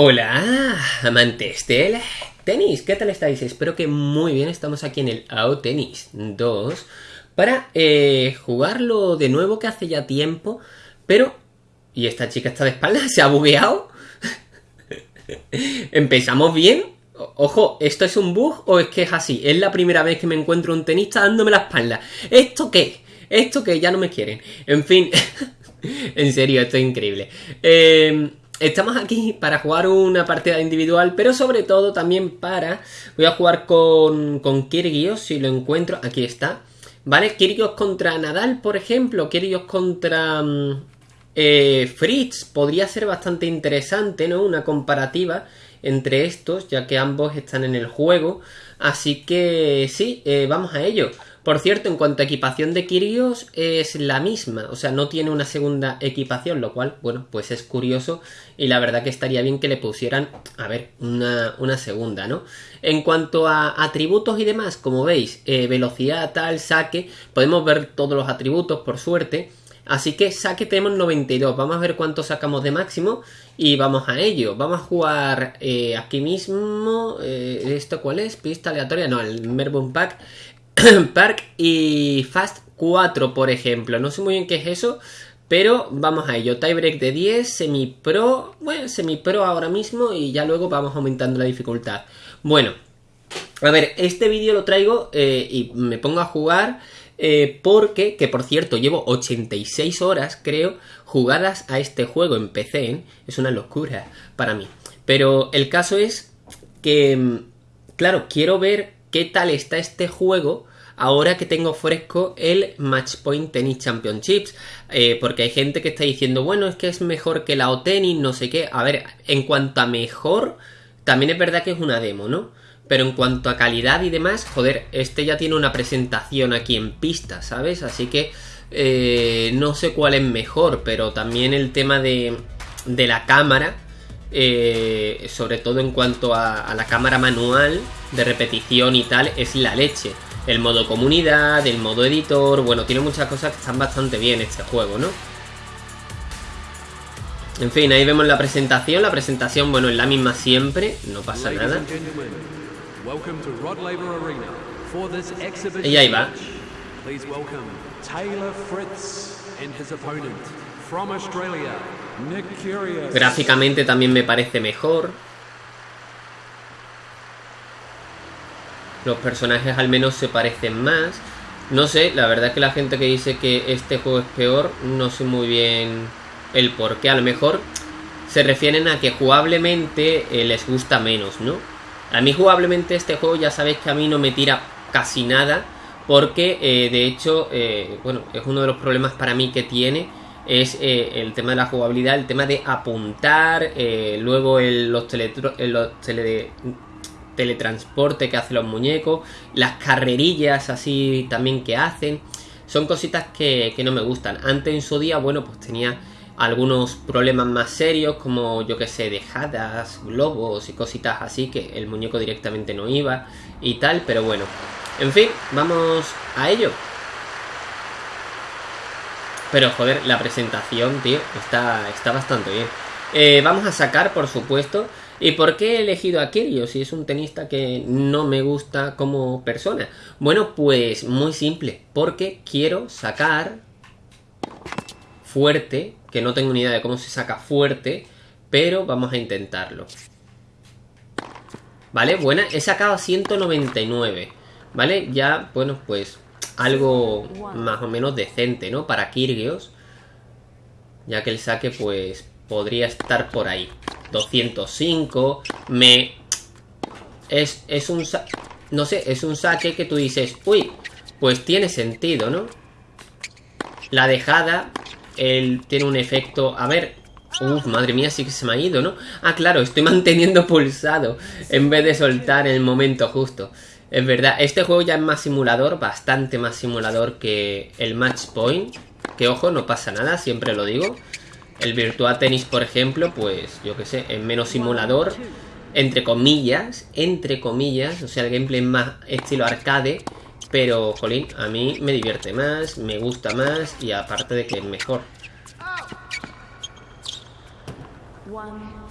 Hola, amantes del tenis, ¿qué tal estáis? Espero que muy bien, estamos aquí en el AO Tennis 2 para eh, jugarlo de nuevo que hace ya tiempo, pero... ¿Y esta chica está de espalda? ¿Se ha bugueado? ¿Empezamos bien? Ojo, ¿esto es un bug o es que es así? Es la primera vez que me encuentro un tenista dándome la espalda. ¿Esto qué? ¿Esto qué? Ya no me quieren. En fin, en serio, esto es increíble. Eh... Estamos aquí para jugar una partida individual, pero sobre todo también para... Voy a jugar con, con Kirgios, si lo encuentro. Aquí está. ¿Vale? Kirgios contra Nadal, por ejemplo. Kirgios contra mm, eh, Fritz. Podría ser bastante interesante, ¿no? Una comparativa entre estos, ya que ambos están en el juego. Así que sí, eh, vamos a ello. Por cierto, en cuanto a equipación de Kirios, es la misma, o sea, no tiene una segunda equipación, lo cual, bueno, pues es curioso y la verdad que estaría bien que le pusieran, a ver, una, segunda, ¿no? En cuanto a atributos y demás, como veis, eh, velocidad, tal, saque, podemos ver todos los atributos, por suerte. Así que saque tenemos 92. Vamos a ver cuánto sacamos de máximo y vamos a ello. Vamos a jugar eh, aquí mismo. Eh, ¿Esto cuál es? Pista aleatoria. No, el Melbourne Pack. Park y Fast 4, por ejemplo. No sé muy bien qué es eso, pero vamos a ello. Tiebreak de 10, semi-pro, bueno, semi-pro ahora mismo y ya luego vamos aumentando la dificultad. Bueno, a ver, este vídeo lo traigo eh, y me pongo a jugar eh, porque, que por cierto, llevo 86 horas, creo, jugadas a este juego en PC. ¿eh? Es una locura para mí. Pero el caso es que, mm, claro, quiero ver qué tal está este juego ahora que tengo fresco el Matchpoint Tennis Championships. Eh, porque hay gente que está diciendo, bueno, es que es mejor que la O-Tennis, no sé qué. A ver, en cuanto a mejor, también es verdad que es una demo, ¿no? Pero en cuanto a calidad y demás, joder, este ya tiene una presentación aquí en pista, ¿sabes? Así que eh, no sé cuál es mejor, pero también el tema de, de la cámara, eh, sobre todo en cuanto a la cámara manual de repetición y tal, es la leche el modo comunidad, el modo editor, bueno, tiene muchas cosas que están bastante bien este juego, ¿no? En fin, ahí vemos la presentación, la presentación, bueno, es la misma siempre, no pasa nada. Y ahí va. Gráficamente también me parece mejor. Los personajes al menos se parecen más. No sé, la verdad es que la gente que dice que este juego es peor, no sé muy bien el por qué. A lo mejor se refieren a que jugablemente eh, les gusta menos, ¿no? A mí jugablemente este juego ya sabéis que a mí no me tira casi nada. Porque eh, de hecho, eh, bueno, es uno de los problemas para mí que tiene. Es el tema de la jugabilidad, el tema de apuntar, luego el, los, tele, los tele, teletransporte que hacen los muñecos, las carrerillas así también que hacen. Son cositas que, no me gustan. Antes en su día, bueno, pues tenía algunos problemas más serios como yo que sé, dejadas, globos y cositas así que el muñeco directamente no iba y tal, pero bueno. En fin, vamos a ello. Pero joder, la presentación, tío, está, está bastante bien. Eh, vamos a sacar, por supuesto, ¿Y por qué he elegido a Kyrgios si es un tenista que no me gusta como persona? Bueno, pues muy simple, porque quiero sacar fuerte, que no tengo ni idea de cómo se saca fuerte, pero vamos a intentarlo. ¿Vale? Buena, he sacado 199, ¿vale? Ya, bueno, pues algo más o menos decente, ¿no? Para Kyrgios, ya que el saque, pues, podría estar por ahí. 205, me... Es, es un... No sé, es un saque que tú dices, uy, pues tiene sentido, ¿no? La dejada, él tiene un efecto... A ver, Uf, madre mía, sí que se me ha ido, ¿no? Ah, claro, estoy manteniendo pulsado en vez de soltar el momento justo. Es verdad, este juego ya es más simulador, bastante más simulador que el Match Point. Que ojo, no pasa nada, siempre lo digo. El Virtua Tennis, por ejemplo, pues yo que sé, es menos simulador, entre comillas, entre comillas, o sea, el gameplay es más estilo arcade, pero, jolín, a mí me divierte más, me gusta más y aparte de que es mejor.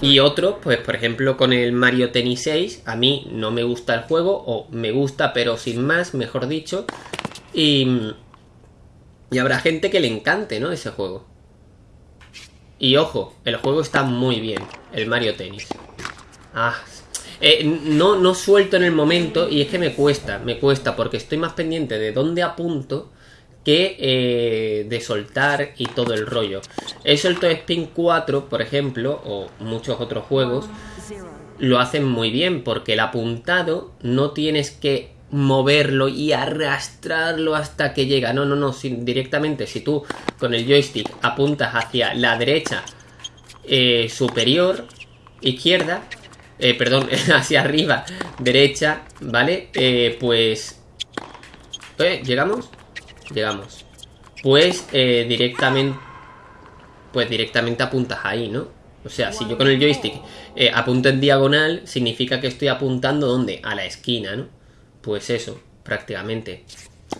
Y otros, pues por ejemplo con el Mario Tennis 6, a mí no me gusta el juego, o me gusta pero sin más, mejor dicho. Y, y habrá gente que le encante, ¿no? Ese juego. Y ojo, el juego está muy bien, el Mario Tennis. Ah, eh, no, no suelto en el momento y es que me cuesta, me cuesta porque estoy más pendiente de dónde apunto que eh, de soltar y todo el rollo. He suelto Spin 4, por ejemplo, o muchos otros juegos, lo hacen muy bien porque el apuntado no tienes que moverlo y arrastrarlo hasta que llega. No, no, no, directamente si tú con el joystick apuntas hacia la derecha eh, superior, izquierda, eh, perdón, hacia arriba, derecha, ¿vale? Eh, pues... ¿Llegamos? Llegamos. Pues directamente... Pues directamente apuntas ahí, ¿no? O sea, si yo con el joystick apunto en diagonal, significa que estoy apuntando ¿dónde? A la esquina, ¿no? Pues eso, prácticamente.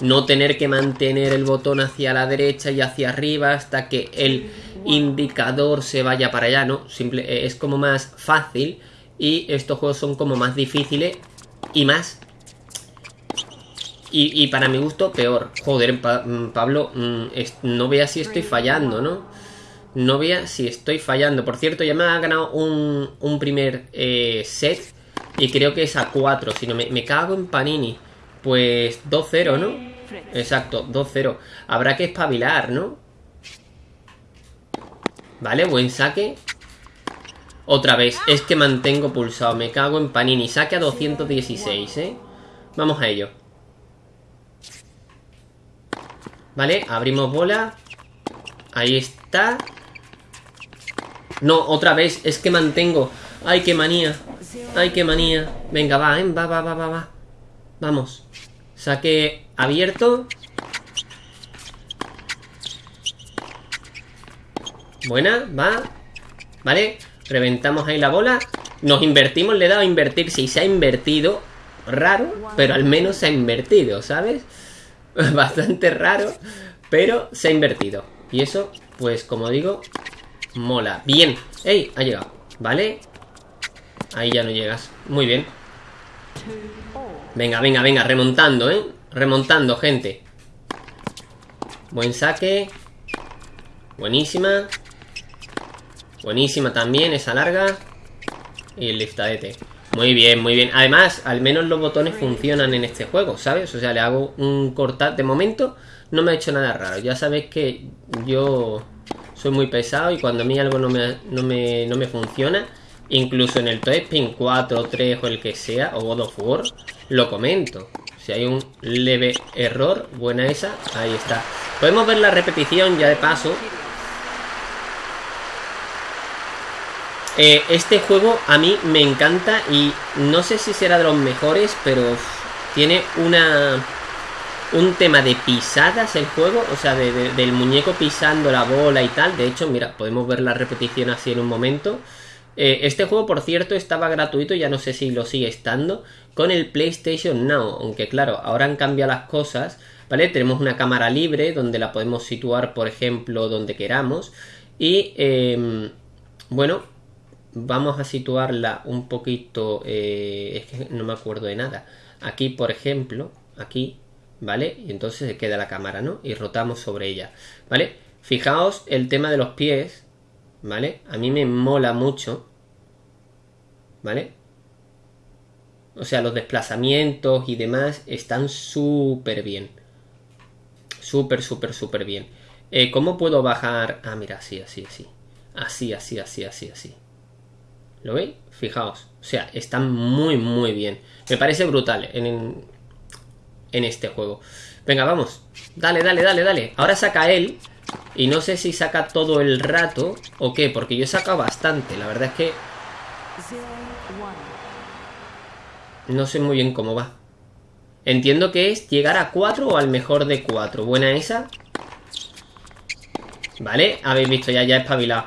No tener que mantener el botón hacia la derecha y hacia arriba hasta que el indicador se vaya para allá, ¿no? Eh, es como más fácil y estos juegos son como más difíciles y más... Y, para mi gusto, peor. Joder, mm, Pablo, mm, no vea si estoy fallando, ¿no? No vea si estoy fallando. Por cierto, ya me ha ganado un, un primer eh, set y creo que es a 4. Si no, me, cago en Panini. Pues 2-0, ¿no? Exacto, 2-0. Habrá que espabilar, ¿no? Vale, buen saque. Otra vez, es que mantengo pulsado. Me cago en Panini. Saque a 216, ¿eh? Vamos a ello. Vale, abrimos bola. Ahí está. No, otra vez, es que mantengo. Ay, qué manía. Ay, qué manía. Venga, va, ¿eh? Va, va, va, va, va. Vamos. Saque abierto. Buena, va. Vale. Reventamos ahí la bola. Nos invertimos, le he dado a invertir. Si se ha invertido. Raro, pero al menos se ha invertido, ¿sabes? Bastante raro, pero se ha invertido. Y eso, pues como digo, mola. Bien. ¡Ey! Ha llegado. ¿Vale? Ahí ya no llegas. Muy bien. Venga, venga, venga, remontando, ¿eh? Remontando, gente. Buen saque. Buenísima. Buenísima también, esa larga. Y el liftadete. Muy bien, muy bien. Además, al menos los botones funcionan en este juego, ¿sabes? O sea, le hago un cortar. De momento, no me ha hecho nada raro. Ya sabéis que yo soy muy pesado y cuando a mí algo no me, no me, no me funciona, Incluso en el Toy Spin 4, 3 o el que sea, o God of War, lo comento. Si hay un leve error, buena esa, ahí está. Podemos ver la repetición ya de paso. Eh, este juego a mí me encanta y no sé si será de los mejores, pero tiene una un tema de pisadas el juego, o sea, del muñeco pisando la bola y tal. De hecho, mira, podemos ver la repetición así en un momento. Eh, este juego, por cierto, estaba gratuito, ya no sé si lo sigue estando, con el PlayStation Now, aunque claro, ahora han cambiado las cosas, ¿vale? Tenemos una cámara libre donde la podemos situar, por ejemplo, donde queramos. Y, em, bueno, vamos a situarla un poquito, eh, es que no me acuerdo de nada. Aquí, por ejemplo, aquí, ¿vale? Y entonces se queda la cámara, ¿no? Y rotamos sobre ella, ¿vale? Fijaos el tema de los pies, ¿vale? A mí me mola mucho ¿vale? O sea, los desplazamientos y demás están súper bien. Súper, súper, súper bien. Eh, ¿Cómo puedo bajar? Ah, mira, así, así, así. Así, así, así, así, así. ¿Lo veis? Fijaos. O sea, están muy, muy bien. Me parece brutal en, en este juego. Venga, vamos. Dale, dale, dale, dale. Ahora saca él. Y no sé si saca todo el rato o qué, porque yo he sacado bastante. La verdad es que no sé muy bien cómo va. Entiendo que es llegar a 4 o al mejor de 4. Buena esa. Vale, habéis visto, ya, ya he espabilado.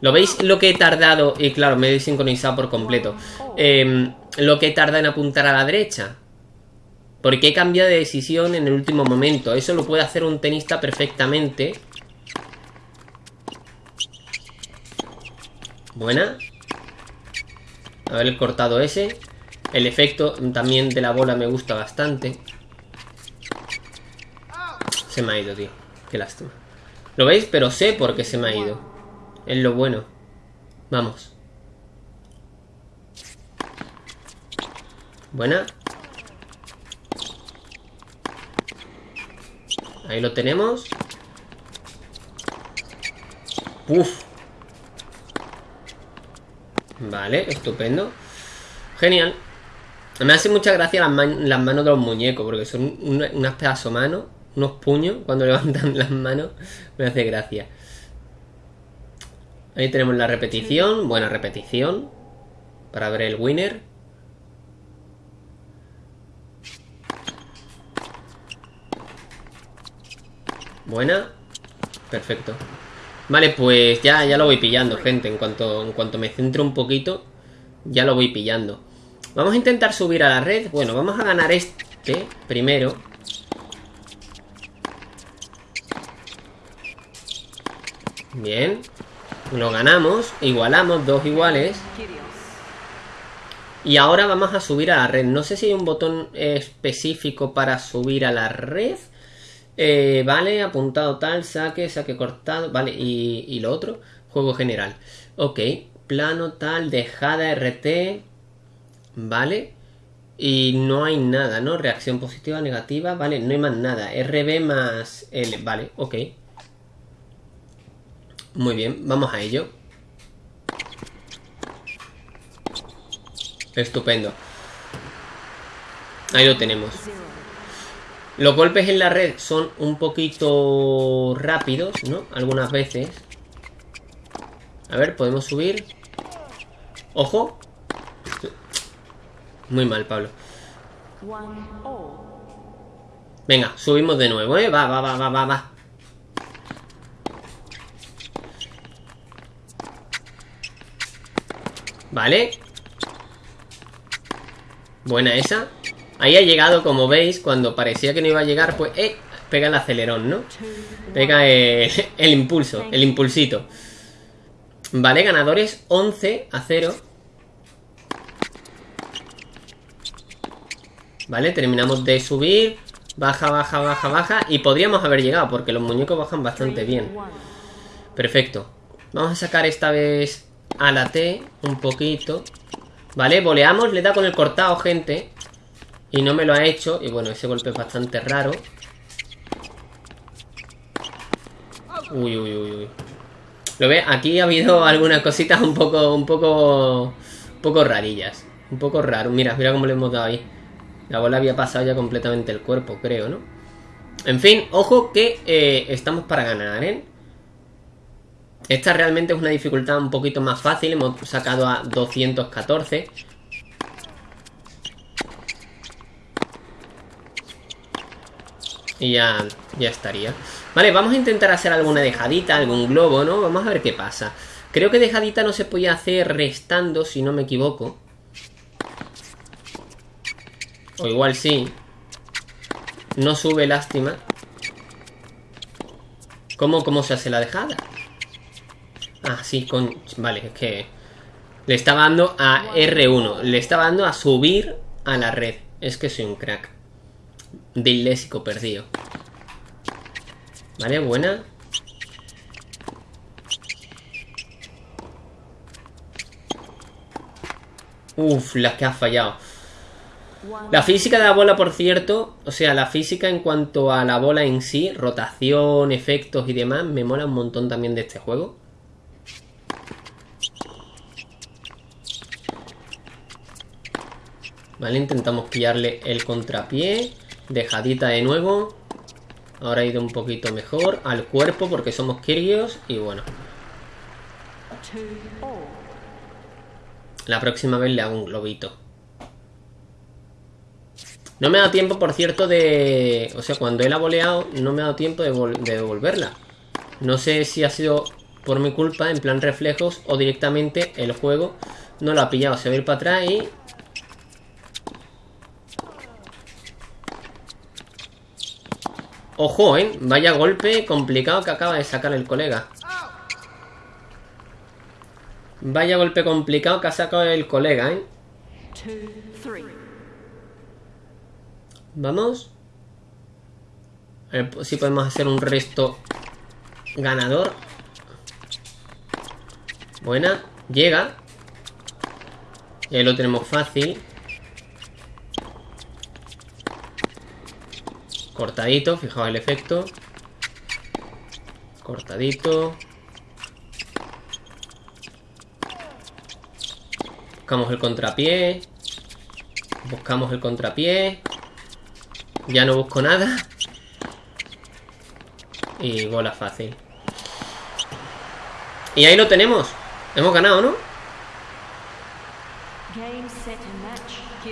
¿Lo veis lo que he tardado? Y claro, me he sincronizado por completo. Em, lo que he tardado en apuntar a la derecha. Porque he cambiado de decisión en el último momento. Eso lo puede hacer un tenista perfectamente. Buena. Haber cortado ese. El efecto también de la bola me gusta bastante. Se me ha ido, tío. Qué lástima. ¿Lo veis? Pero sé por qué se me ha ido. Es lo bueno. Vamos. Buena. Ahí lo tenemos. Uf. Vale, estupendo. Genial. Me hace mucha gracia las, manos de los muñecos, porque son unas pedazos manos, unos puños, cuando levantan las manos, me hace gracia. Ahí tenemos la repetición, buena repetición, para ver el winner. Buena. Perfecto. Vale, pues ya, ya lo voy pillando, gente. En cuanto, en cuanto me centro un poquito, ya lo voy pillando. Vamos a intentar subir a la red. Bueno, vamos a ganar este primero. Bien. Lo ganamos. Igualamos, dos iguales. Y ahora vamos a subir a la red. No sé si hay un botón específico para subir a la red. Eh, vale, apuntado tal, saque, saque cortado, vale, y, lo otro, juego general. Ok, plano tal, dejada RT, vale, y no hay nada, ¿no? Reacción positiva, negativa, vale, no hay más nada. RB más L, vale, ok. Muy bien, vamos a ello. Estupendo. Ahí lo tenemos. Los golpes en la red son un poquito rápidos, ¿no? Algunas veces. A ver, podemos subir. ¡Ojo! Muy mal, Pablo. Venga, subimos de nuevo, ¿eh? Va, va, va, va, va, va. Vale. Buena esa. Ahí ha llegado, como veis, cuando parecía que no iba a llegar, pues, eh, pega el acelerón, ¿no? Pega el, el impulso, el impulsito. Vale, ganadores 11 a 0. Vale, terminamos de subir. Baja, baja, baja, baja. Y podríamos haber llegado, porque los muñecos bajan bastante bien. Perfecto. Vamos a sacar esta vez a la T un poquito. Vale, voleamos, le da con el cortado, gente. Y no me lo ha hecho. Y bueno, ese golpe es bastante raro. Uy, uy, uy, uy. ¿Lo ve? Aquí ha habido algunas cositas un poco, un poco, un poco rarillas. Un poco raro. Mira, mira cómo le hemos dado ahí. La bola había pasado ya completamente el cuerpo, creo, ¿no? En fin, ojo que eh, estamos para ganar, ¿eh? Esta realmente es una dificultad un poquito más fácil. Hemos sacado a 214. Y ya, ya estaría. Vale, vamos a intentar hacer alguna dejadita, algún globo, ¿no? Vamos a ver qué pasa. Creo que dejadita no se podía hacer restando, si no me equivoco. O igual sí. No sube, lástima. ¿Cómo, cómo se hace la dejada? Ah, sí, con... Vale, es que... Le estaba dando a R1. Le estaba dando a subir a la red. Es que soy un crack. Lésico perdido. Vale, buena. Uf, las que ha fallado. La física de la bola, por cierto, o sea, la física en cuanto a la bola en sí, rotación, efectos y demás, me mola un montón también de este juego. Vale, intentamos pillarle el contrapié. Dejadita de nuevo. Ahora ha ido un poquito mejor al cuerpo porque somos Kirios y bueno. La próxima vez le hago un globito. No me ha dado tiempo, por cierto, de... O sea, cuando él ha boleado, no me ha dado tiempo de, de devolverla. No sé si ha sido por mi culpa, en plan reflejos, o directamente el juego no lo ha pillado. Se va a ir para atrás y Ojo, ¿eh? Vaya golpe complicado que acaba de sacar el colega. Vaya golpe complicado que ha sacado el colega, ¿eh? Vamos. A ver si podemos hacer un resto ganador. Buena. Llega. Y ahí lo tenemos fácil. Cortadito, fijaos el efecto. Cortadito. Buscamos el contrapié. Buscamos el contrapié. Ya no busco nada. Y bola fácil. Y ahí lo tenemos. Hemos ganado, ¿no?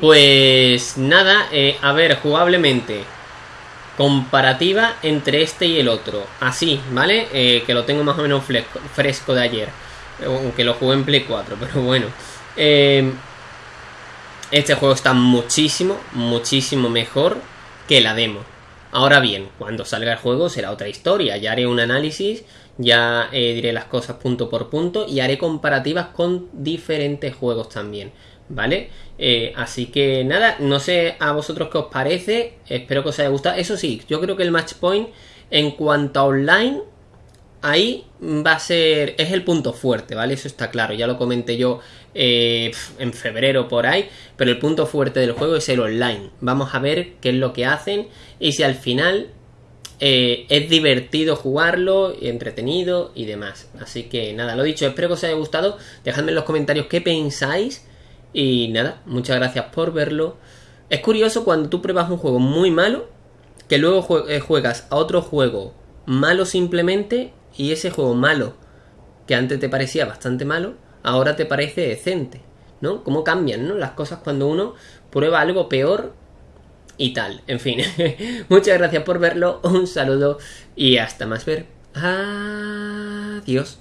Pues nada, eh, a ver, jugablemente. Comparativa entre este y el otro. Así, ¿vale? Eh, que lo tengo más o menos fresco, fresco de ayer. Aunque lo jugué en Play 4, pero bueno. Eh, este juego está muchísimo, muchísimo mejor que la demo. Ahora bien, cuando salga el juego será otra historia. Ya haré un análisis, ya eh, diré las cosas punto por punto y haré comparativas con diferentes juegos también. ¿Vale? Eh, así que nada, no sé a vosotros qué os parece. Espero que os haya gustado. Eso sí, yo creo que el match point en cuanto a online ahí va a ser, es el punto fuerte, ¿vale? Eso está claro, ya lo comenté yo eh, en febrero por ahí, pero el punto fuerte del juego es el online. Vamos a ver qué es lo que hacen y si al final eh, es divertido jugarlo, entretenido y demás. Así que nada, lo dicho, espero que os haya gustado, dejadme en los comentarios qué pensáis y nada, muchas gracias por verlo. Es curioso cuando tú pruebas un juego muy malo, que luego eh, juegas a otro juego malo simplemente y ese juego malo, que antes te parecía bastante malo, ahora te parece decente, ¿no? ¿Cómo cambian, ¿no? Las cosas cuando uno prueba algo peor y tal. En fin, muchas gracias por verlo, un saludo y hasta más ver. Adiós.